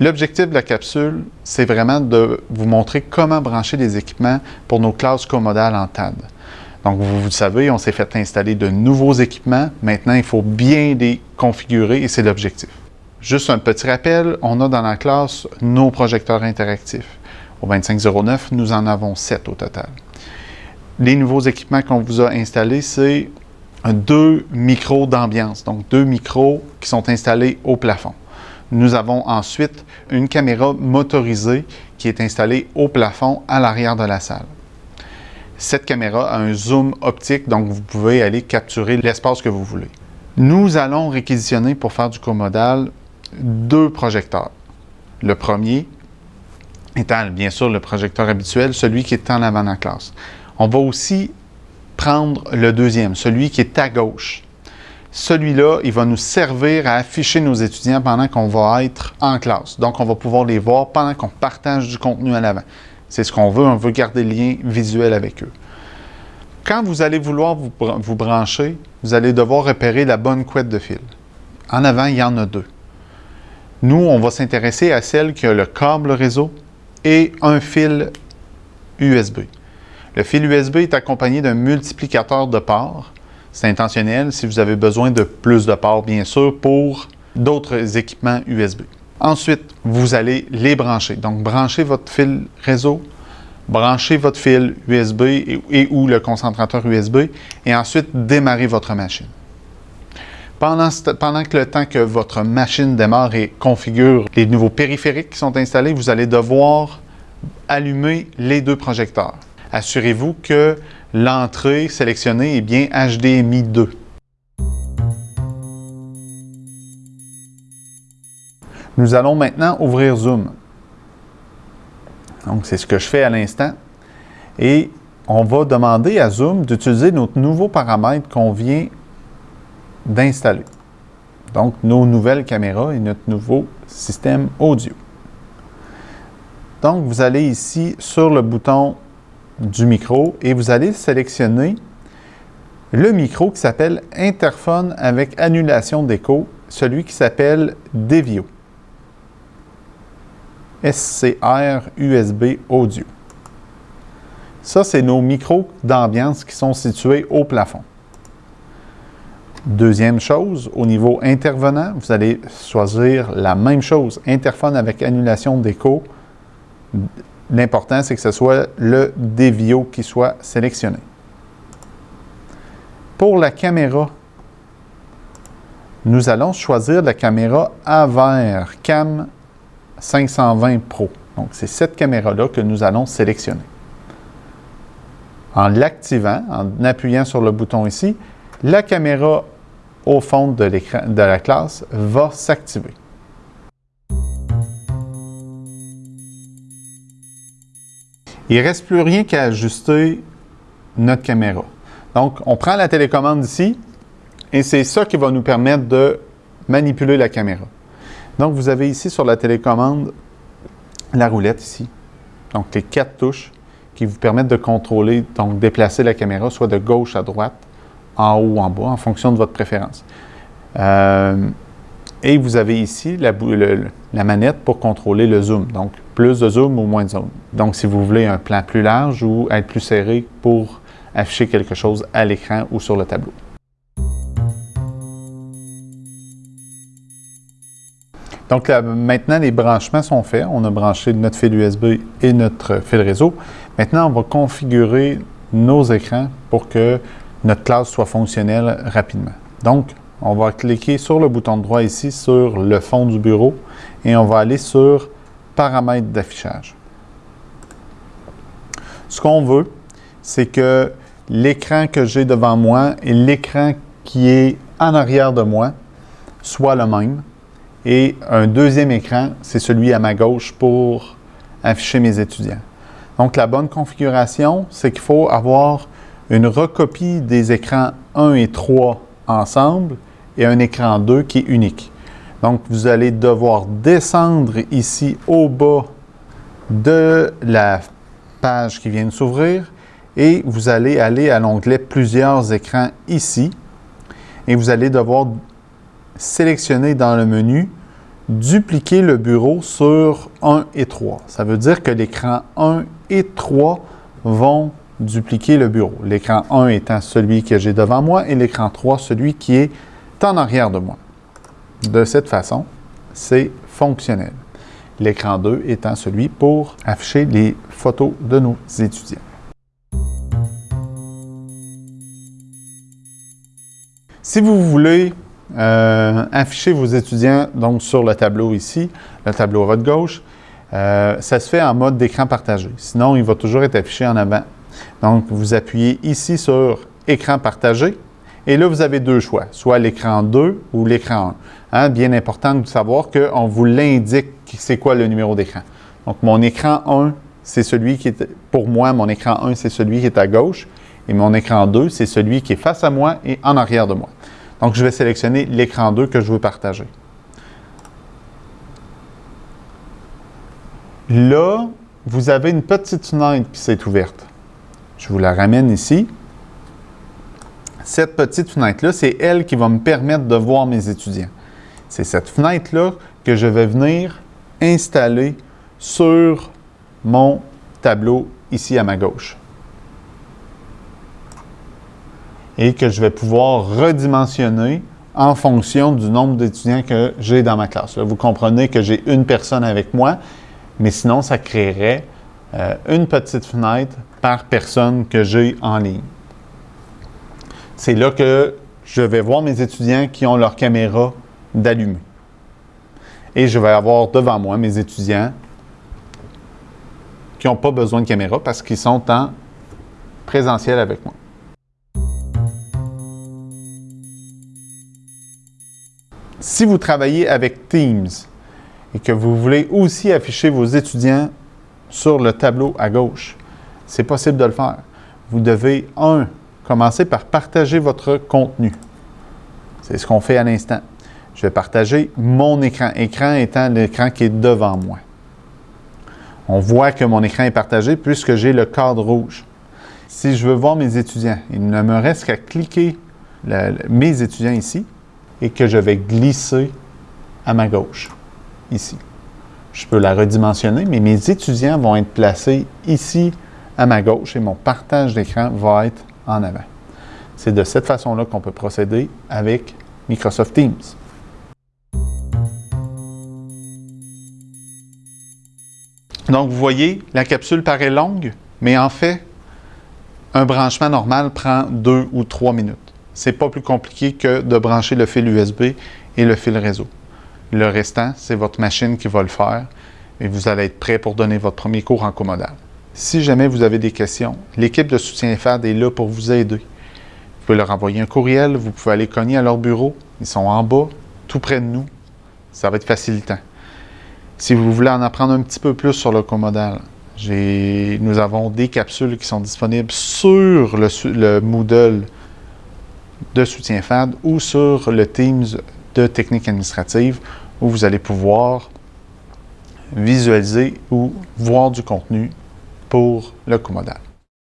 L'objectif de la capsule, c'est vraiment de vous montrer comment brancher les équipements pour nos classes comodales en TAD. Donc, vous, vous le savez, on s'est fait installer de nouveaux équipements. Maintenant, il faut bien les configurer et c'est l'objectif. Juste un petit rappel, on a dans la classe nos projecteurs interactifs. Au 2509, nous en avons 7 au total. Les nouveaux équipements qu'on vous a installés, c'est deux micros d'ambiance, donc deux micros qui sont installés au plafond. Nous avons ensuite une caméra motorisée qui est installée au plafond à l'arrière de la salle. Cette caméra a un zoom optique, donc vous pouvez aller capturer l'espace que vous voulez. Nous allons réquisitionner pour faire du comodal deux projecteurs. Le premier étant bien sûr le projecteur habituel, celui qui est en avant de la classe. On va aussi prendre le deuxième, celui qui est à gauche. Celui-là, il va nous servir à afficher nos étudiants pendant qu'on va être en classe. Donc, on va pouvoir les voir pendant qu'on partage du contenu à l'avant. C'est ce qu'on veut, on veut garder le lien visuel avec eux. Quand vous allez vouloir vous, brancher, vous allez devoir repérer la bonne couette de fil. En avant, il y en a deux. Nous, on va s'intéresser à celle qui a le câble réseau et un fil USB. Le fil USB est accompagné d'un multiplicateur de ports c'est intentionnel si vous avez besoin de plus de ports, bien sûr, pour d'autres équipements USB. Ensuite, vous allez les brancher. Donc, branchez votre fil réseau, branchez votre fil USB et, ou le concentrateur USB et ensuite démarrez votre machine. Pendant, pendant, que le temps que votre machine démarre et configure les nouveaux périphériques qui sont installés, vous allez devoir allumer les deux projecteurs. Assurez-vous que l'entrée sélectionnée est bien HDMI 2. Nous allons maintenant ouvrir Zoom. Donc, c'est ce que je fais à l'instant. Et on va demander à Zoom d'utiliser notre nouveau paramètre qu'on vient d'installer. Donc, nos nouvelles caméras et notre nouveau système audio. Donc, vous allez ici sur le bouton du micro et vous allez sélectionner le micro qui s'appelle interphone avec annulation d'écho, celui qui s'appelle Devio. SCR USB Audio. Ça, c'est nos micros d'ambiance qui sont situés au plafond. Deuxième chose, au niveau intervenant, vous allez choisir la même chose, interphone avec annulation d'écho L'important, c'est que ce soit le Devio qui soit sélectionné. Pour la caméra, nous allons choisir la caméra AVER Cam 520 Pro. Donc, c'est cette caméra-là que nous allons sélectionner. En l'activant, en appuyant sur le bouton ici, la caméra au fond de, de la classe va s'activer. Il ne reste plus rien qu'à ajuster notre caméra. Donc, on prend la télécommande ici et c'est ça qui va nous permettre de manipuler la caméra. Donc, vous avez ici sur la télécommande la roulette ici. Donc, les quatre touches qui vous permettent de contrôler, donc déplacer la caméra soit de gauche à droite, en haut ou en bas, en fonction de votre préférence. Euh, et vous avez ici la, la, manette pour contrôler le zoom. Donc, plus de zoom ou moins de zoom. Donc, si vous voulez un plan plus large ou être plus serré pour afficher quelque chose à l'écran ou sur le tableau. Donc maintenant, les branchements sont faits. On a branché notre fil USB et notre fil réseau. Maintenant, on va configurer nos écrans pour que notre classe soit fonctionnelle rapidement. Donc, on va cliquer sur le bouton droit ici sur le fond du bureau et on va aller sur paramètres d'affichage. Ce qu'on veut, c'est que l'écran que j'ai devant moi et l'écran qui est en arrière de moi soient le même. Et un deuxième écran, c'est celui à ma gauche pour afficher mes étudiants. Donc, la bonne configuration, c'est qu'il faut avoir une recopie des écrans 1 et 3 ensemble et un écran 2 qui est unique. Donc, vous allez devoir descendre ici au bas de la page qui vient de s'ouvrir et vous allez aller à l'onglet Plusieurs écrans ici et vous allez devoir sélectionner dans le menu dupliquer le bureau sur 1 et 3. Ça veut dire que l'écran 1 et 3 vont dupliquer le bureau. L'écran 1 étant celui que j'ai devant moi et l'écran 3 celui qui est en arrière de moi. De cette façon, c'est fonctionnel. L'écran 2 étant celui pour afficher les photos de nos étudiants. Si vous voulez euh, afficher vos étudiants donc sur le tableau ici, le tableau à votre gauche, euh, ça se fait en mode d'écran partagé. Sinon, il va toujours être affiché en avant. Donc, vous appuyez ici sur « Écran partagé » et là, vous avez deux choix, soit l'écran 2 ou l'écran 1. Hein, bien important de savoir qu'on vous l'indique c'est quoi le numéro d'écran. Donc, mon écran 1, c'est celui qui est, pour moi, mon écran 1, c'est celui qui est à gauche et mon écran 2, c'est celui qui est face à moi et en arrière de moi. Donc, je vais sélectionner l'écran 2 que je veux partager. Là, vous avez une petite fenêtre qui s'est ouverte. Je vous la ramène ici. Cette petite fenêtre-là, c'est elle qui va me permettre de voir mes étudiants. C'est cette fenêtre-là que je vais venir installer sur mon tableau ici à ma gauche. Et que je vais pouvoir redimensionner en fonction du nombre d'étudiants que j'ai dans ma classe. vous comprenez que j'ai une personne avec moi, mais sinon, ça créerait euh, une petite fenêtre par personne que j'ai en ligne. C'est là que je vais voir mes étudiants qui ont leur caméra d'allumée. Et je vais avoir devant moi mes étudiants qui n'ont pas besoin de caméra parce qu'ils sont en présentiel avec moi. Si vous travaillez avec Teams et que vous voulez aussi afficher vos étudiants sur le tableau à gauche, c'est possible de le faire. Vous devez, un, commencer par partager votre contenu. C'est ce qu'on fait à l'instant. Je vais partager mon écran, écran étant l'écran qui est devant moi. On voit que mon écran est partagé puisque j'ai le cadre rouge. Si je veux voir mes étudiants, il ne me reste qu'à cliquer mes étudiants ici et que je vais glisser à ma gauche, ici. Je peux la redimensionner, mais mes étudiants vont être placés ici à ma gauche et mon partage d'écran va être en avant. C'est de cette façon-là qu'on peut procéder avec Microsoft Teams. Donc, vous voyez, la capsule paraît longue, mais en fait, un branchement normal prend deux ou trois minutes. C'est pas plus compliqué que de brancher le fil USB et le fil réseau. Le restant, c'est votre machine qui va le faire et vous allez être prêt pour donner votre premier cours en comodal. Si jamais vous avez des questions, l'équipe de soutien FAD est là pour vous aider. Vous pouvez leur envoyer un courriel, vous pouvez aller cogner à leur bureau. Ils sont en bas, tout près de nous. Ça va être facilitant. Si vous voulez en apprendre un petit peu plus sur le comodal, nous avons des capsules qui sont disponibles sur le, le Moodle de soutien FAD ou sur le Teams de technique administrative où vous allez pouvoir visualiser ou voir du contenu pour le comodal.